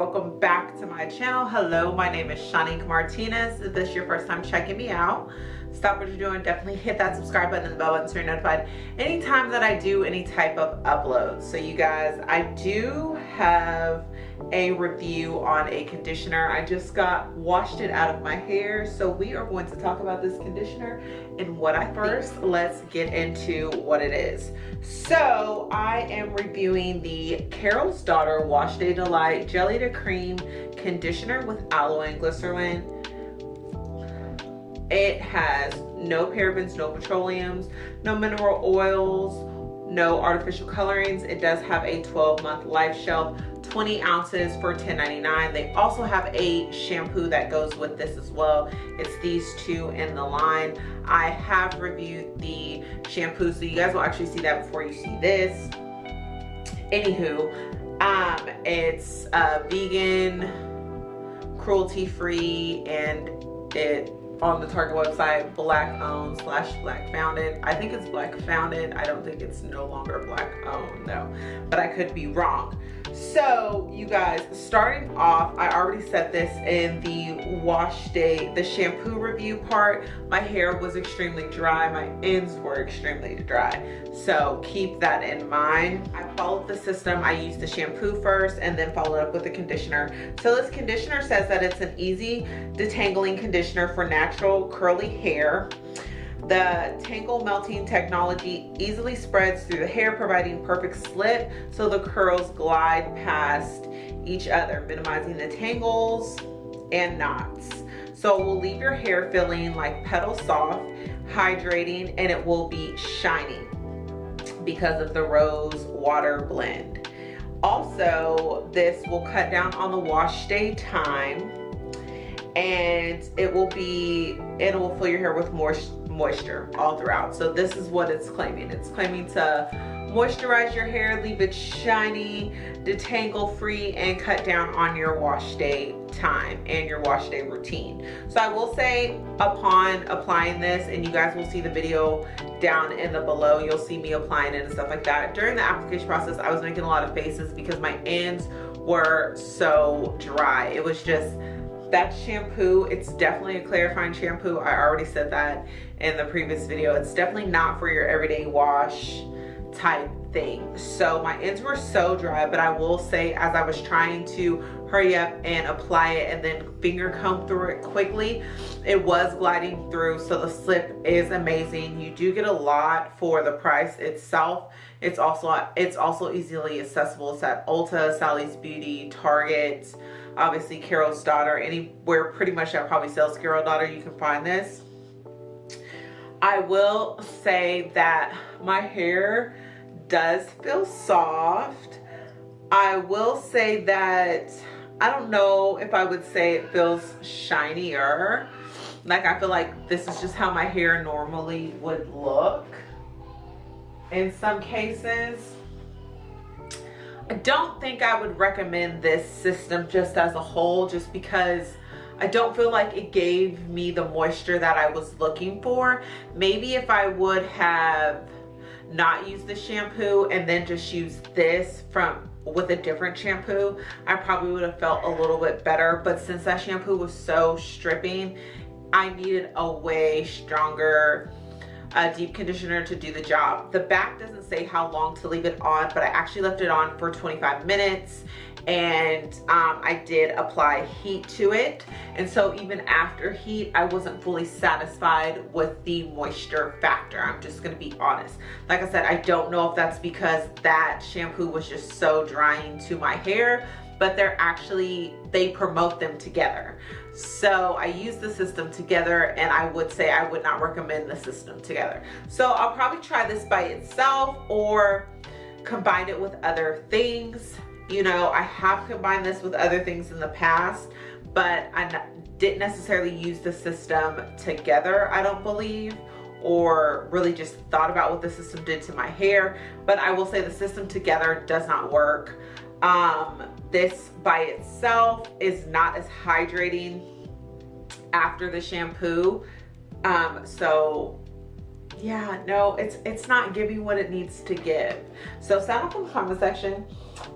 welcome back to my channel. Hello, my name is Shanique Martinez. If this is your first time checking me out, stop what you're doing. Definitely hit that subscribe button and the bell button so you're notified anytime that I do any type of upload. So you guys, I do have a review on a conditioner. I just got washed it out of my hair. So we are going to talk about this conditioner and what I first let's get into what it is. So I am reviewing the Carol's Daughter Wash Day Delight Jelly to Cream Conditioner with Aloe and Glycerin. It has no parabens, no petroleums, no mineral oils, no artificial colorings. It does have a 12 month life shelf 20 ounces for $10.99. They also have a shampoo that goes with this as well. It's these two in the line. I have reviewed the shampoo, so you guys will actually see that before you see this. Anywho, um, it's uh, vegan, cruelty-free, and it on the Target website, black owned slash black founded. I think it's black founded. I don't think it's no longer black owned though, but I could be wrong. So you guys, starting off, I already said this in the wash day, the shampoo review part. My hair was extremely dry. My ends were extremely dry. So keep that in mind. I followed the system. I used the shampoo first and then followed up with the conditioner. So this conditioner says that it's an easy detangling conditioner for natural curly hair. The Tangle Melting technology easily spreads through the hair, providing perfect slip so the curls glide past each other, minimizing the tangles and knots. So it will leave your hair feeling like petal soft, hydrating, and it will be shiny because of the rose water blend. Also, this will cut down on the wash day time and it will be, it will fill your hair with more moisture all throughout. So this is what it's claiming. It's claiming to moisturize your hair, leave it shiny, detangle free, and cut down on your wash day time and your wash day routine. So I will say upon applying this, and you guys will see the video down in the below, you'll see me applying it and stuff like that. During the application process, I was making a lot of faces because my ends were so dry. It was just that shampoo it's definitely a clarifying shampoo. I already said that in the previous video. It's definitely not for your everyday wash type thing. So my ends were so dry but i will say as i was trying to hurry up and apply it and then finger comb through it quickly it was gliding through. So the slip is amazing. You do get a lot for the price itself. It's also it's also easily accessible. It's at ulta sally's beauty target obviously carol's daughter anywhere pretty much that probably sells carol daughter you can find this i will say that my hair does feel soft i will say that I don't know if I would say it feels shinier. Like I feel like this is just how my hair normally would look in some cases. I don't think I would recommend this system just as a whole just because I don't feel like it gave me the moisture that I was looking for. Maybe if I would have not used the shampoo and then just use this from with a different shampoo, I probably would have felt a little bit better. But since that shampoo was so stripping, I needed a way stronger uh, deep conditioner to do the job. The back doesn't say how long to leave it on, but I actually left it on for 25 minutes and um, I did apply heat to it. And so even after heat, I wasn't fully satisfied with the moisture factor. I'm just gonna be honest. Like I said, I don't know if that's because that shampoo was just so drying to my hair, but they're actually, they promote them together. So I use the system together and I would say I would not recommend the system together. So I'll probably try this by itself or combine it with other things you know, I have combined this with other things in the past, but I didn't necessarily use the system together, I don't believe, or really just thought about what the system did to my hair. But I will say the system together does not work. Um, this by itself is not as hydrating after the shampoo. Um, so yeah, no, it's it's not giving what it needs to give. So sound off in the comment section.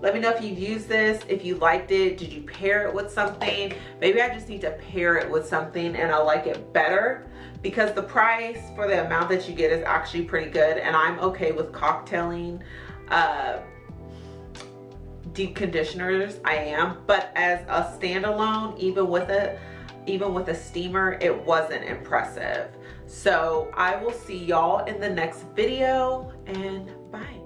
Let me know if you've used this, if you liked it, did you pair it with something? Maybe I just need to pair it with something and I like it better because the price for the amount that you get is actually pretty good and I'm okay with cocktailing uh, deep conditioners, I am. But as a standalone, even with a even with a steamer, it wasn't impressive. So I will see y'all in the next video and bye.